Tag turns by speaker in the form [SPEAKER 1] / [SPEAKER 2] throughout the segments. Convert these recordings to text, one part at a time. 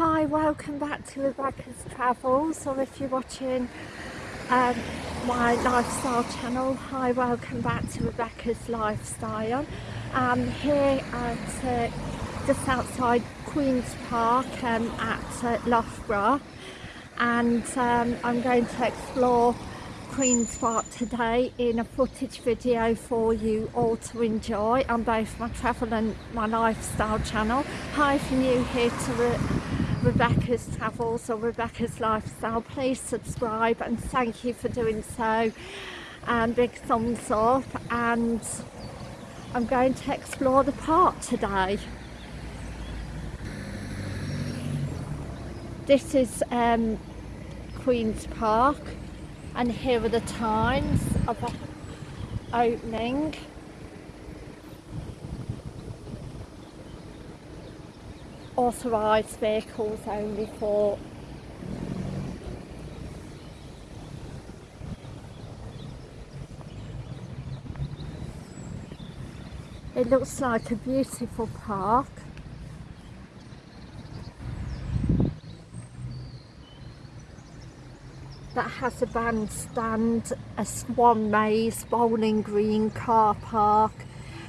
[SPEAKER 1] Hi, welcome back to Rebecca's Travels, or if you're watching um, my lifestyle channel, hi, welcome back to Rebecca's Lifestyle. I'm here at uh, just outside Queen's Park um, at uh, Loughborough, and um, I'm going to explore Queen's Park today in a footage video for you all to enjoy on both my travel and my lifestyle channel. Hi if you're new here to Rebecca's Travels or Rebecca's Lifestyle, please subscribe and thank you for doing so. And big thumbs up and I'm going to explore the park today. This is um, Queen's Park and here are the times of opening authorised vehicles only for it looks like a beautiful park. That has a bandstand, a swan maze, bowling green, car park,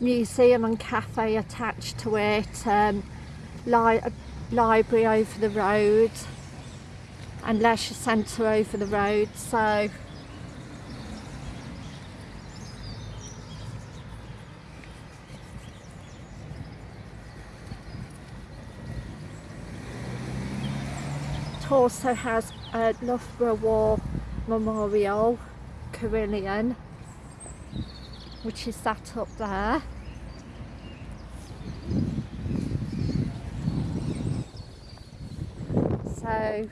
[SPEAKER 1] museum and cafe attached to it, um, li library over the road and leisure centre over the road so. It also has a Loughborough War Memorial Carillon which is that up there so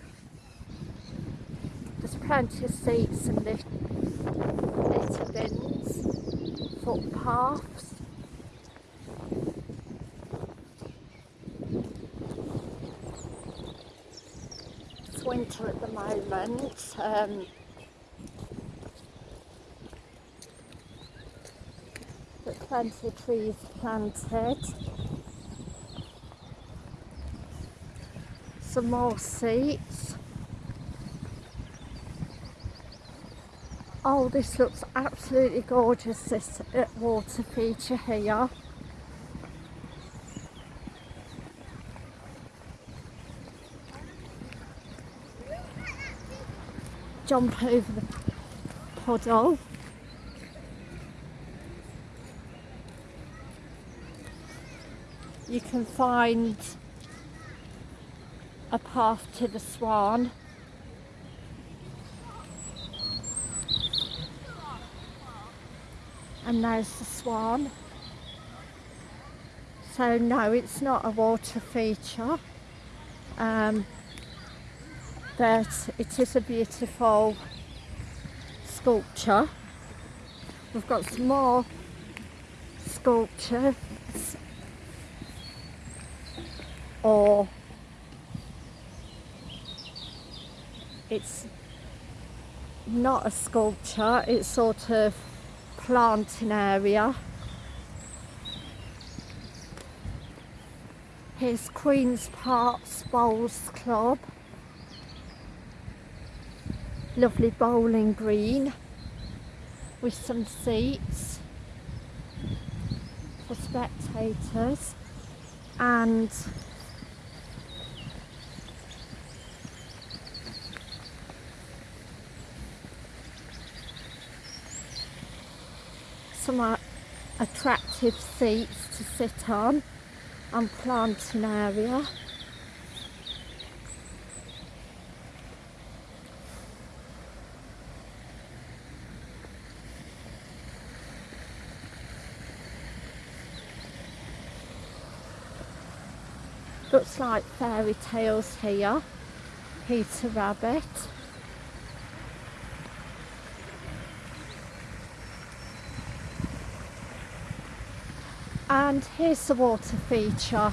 [SPEAKER 1] there's plenty of seats and lift, litter bins, footpaths it's winter at the moment um, but plenty of trees planted some more seats. Oh, this looks absolutely gorgeous, this water feature here. Jump over the puddle. You can find a path to the swan. And there's the swan. So no, it's not a water feature. Um, but it is a beautiful sculpture. We've got some more sculptures or it's not a sculpture, it's sort of planting area. Here's Queen's Park Bowls Club. Lovely bowling green with some seats for spectators and some attractive seats to sit on and planting area. Looks like fairy tales here. Peter Rabbit. And here's the water feature.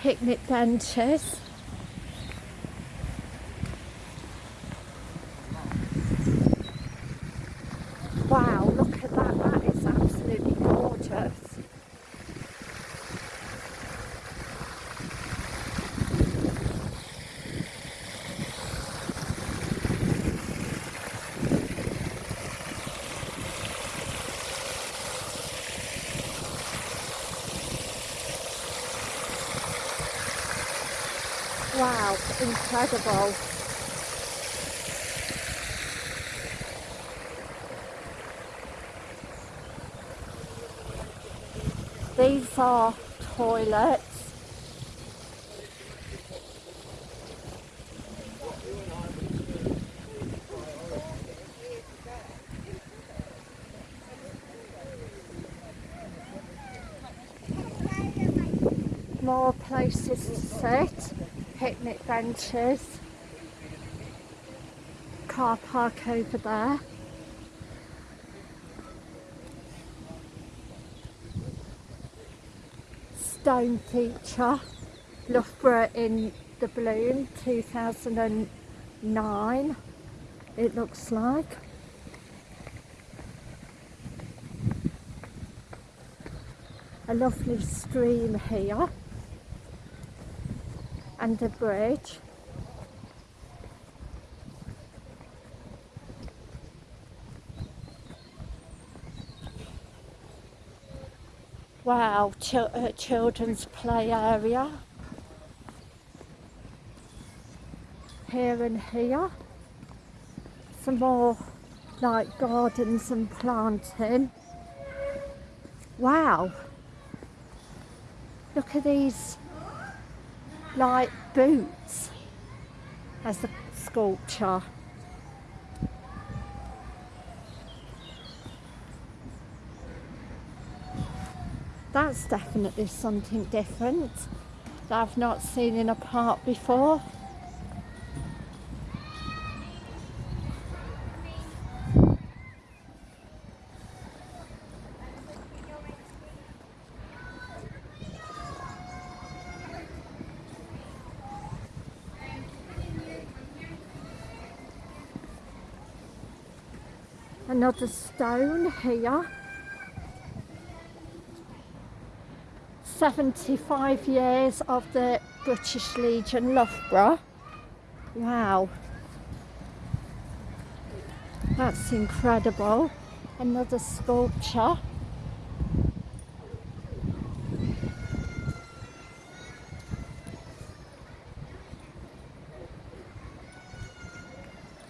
[SPEAKER 1] Picnic benches wow look at that that is absolutely gorgeous Wow, incredible. These are toilets. More places to sit, benches, car park over there. Stone feature, Loughborough in the Bloom 2009 it looks like. A lovely stream here and a bridge. Wow, ch uh, children's play area. Here and here. Some more like gardens and planting. Wow. Look at these like boots as a sculpture. That's definitely something different that I've not seen in a park before. Another stone here. 75 years of the British Legion Loughborough. Wow. That's incredible. Another sculpture.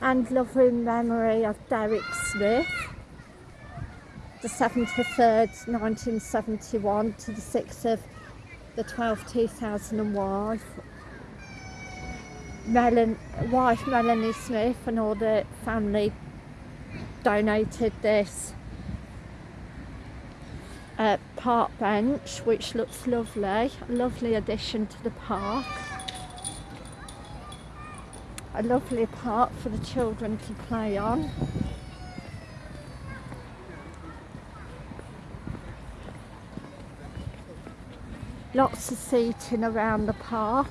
[SPEAKER 1] And loving memory of Derek Smith. The 7th of 3rd 1971 to the 6th of the 12th 2001 Melon, wife Melanie Smith and all the family donated this uh, park bench which looks lovely lovely addition to the park a lovely park for the children to play on. Lots of seating around the park.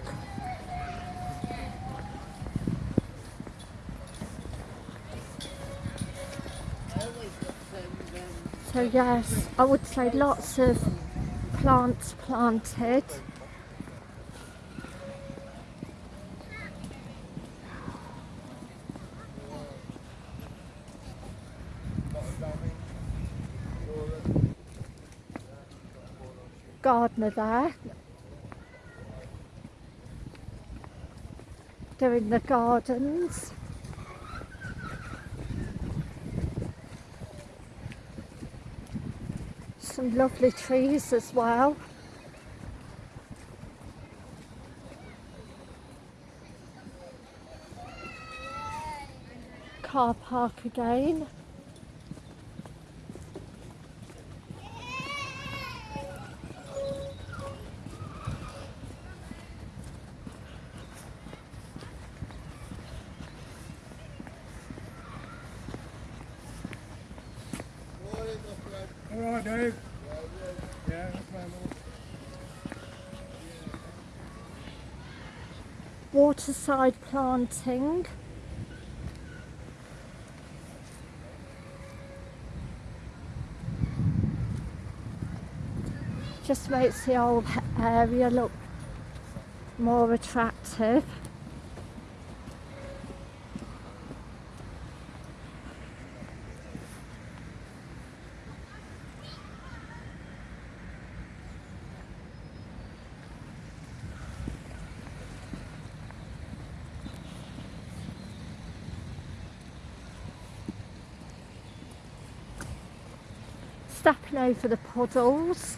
[SPEAKER 1] So yes I would say lots of plants planted gardener there doing the gardens. Some lovely trees as well. Car park again
[SPEAKER 2] All right, Dave.
[SPEAKER 1] Waterside planting just makes the whole area look more attractive stepping over the puddles.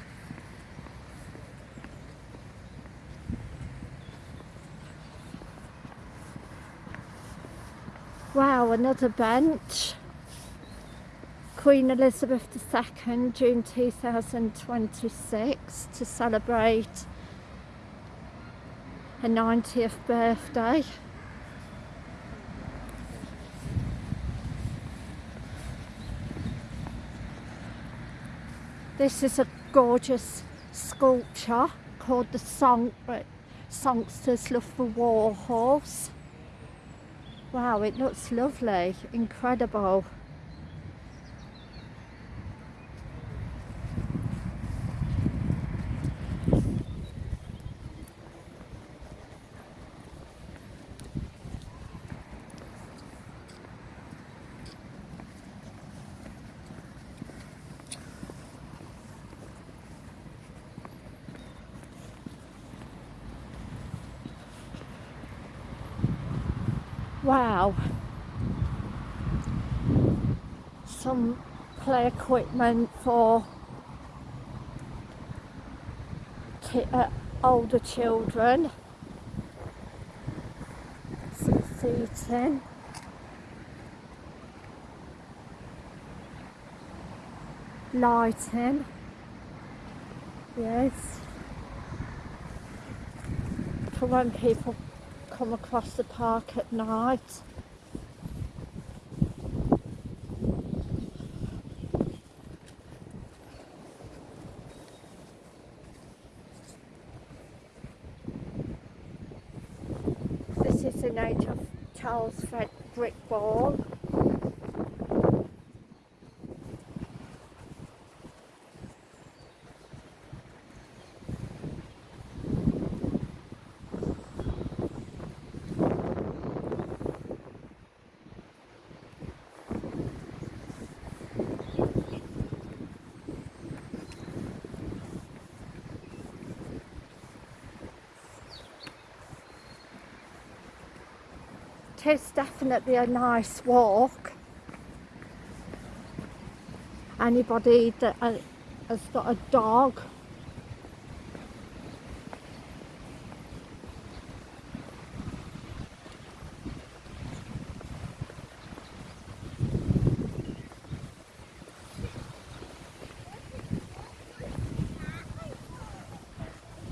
[SPEAKER 1] Wow, another bench. Queen Elizabeth II, June 2026, to celebrate her 90th birthday. This is a gorgeous sculpture called the Song Songsters Love for War Horse. Wow, it looks lovely, incredible. Wow. Some play equipment for uh, older children. Some seating. Lighting. Yes. For when people come across the park at night. This is the of Charles Fred brick wall. It is definitely a nice walk. Anybody that uh, has got a dog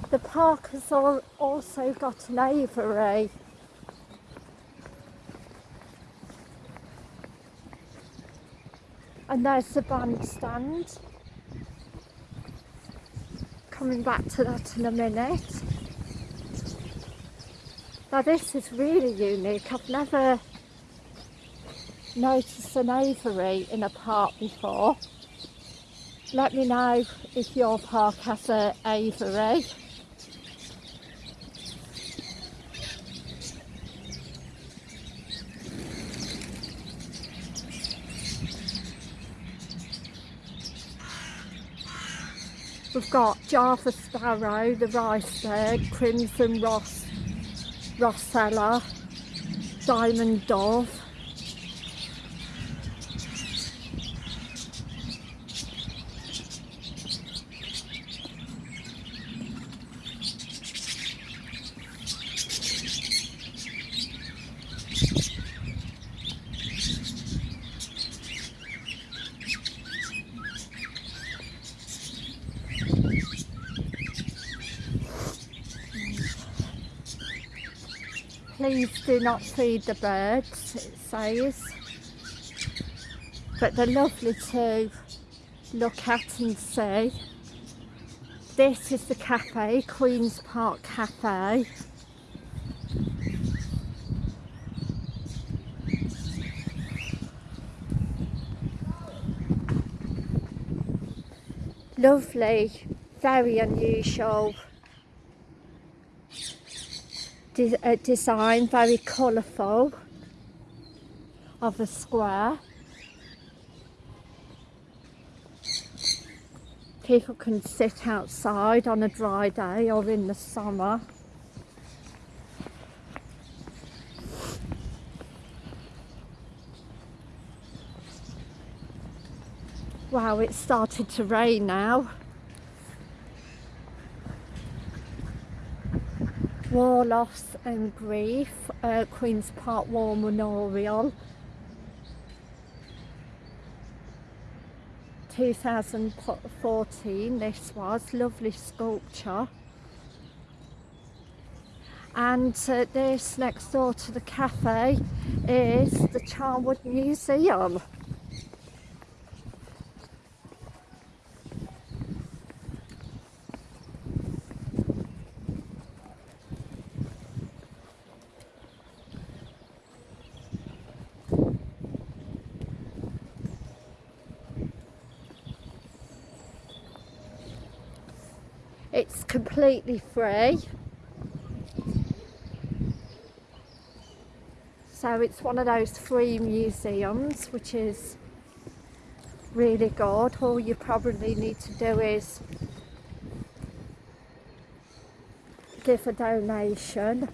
[SPEAKER 1] The park has also got an aviary. And there's the bandstand. Coming back to that in a minute. Now this is really unique. I've never noticed an aviary in a park before. Let me know if your park has an aviary. We've got Java Sparrow, the Riceberg, Crimson Ross, Rossella, Diamond Dove. Please do not feed the birds, it says. But they're lovely to look at and see. This is the cafe, Queen's Park Cafe. Lovely, very unusual de- uh, design, very colourful of a square. People can sit outside on a dry day or in the summer. Wow, it's started to rain now. War, loss and grief, uh, Queen's Park War Memorial. 2014 this was, lovely sculpture. And uh, this next door to the cafe is the Charnwood Museum. It's completely free. So it's one of those free museums which is really good. All you probably need to do is give a donation.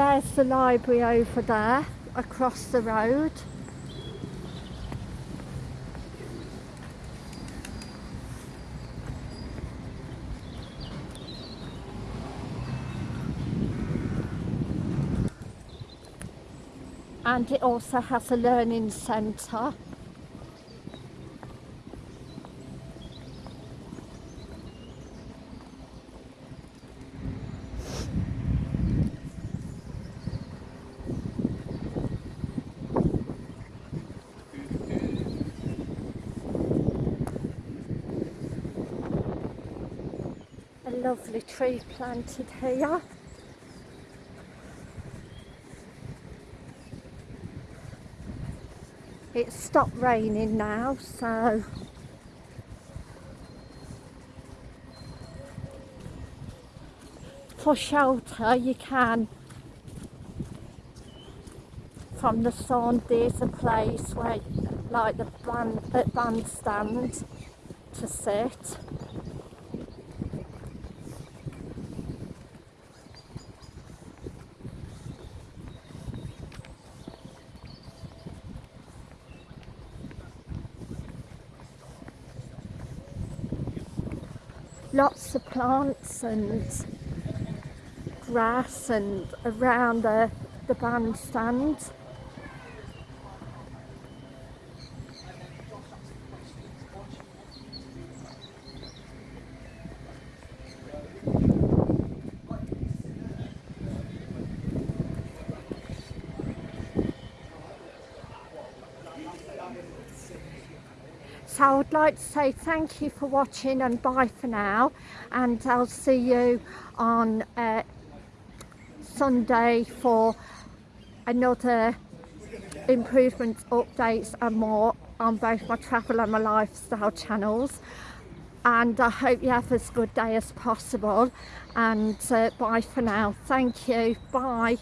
[SPEAKER 1] There's the library over there, across the road. And it also has a learning centre. Lovely tree planted here. It's stopped raining now, so. For shelter you can. From the sun there's a place where like the band, bandstand to sit lots of plants and grass and around the, the bandstand. So I would like to say thank you for watching and bye for now and I'll see you on uh, Sunday for another improvements, updates and more on both my travel and my lifestyle channels and I hope you have as good day as possible and uh, bye for now. Thank you. Bye.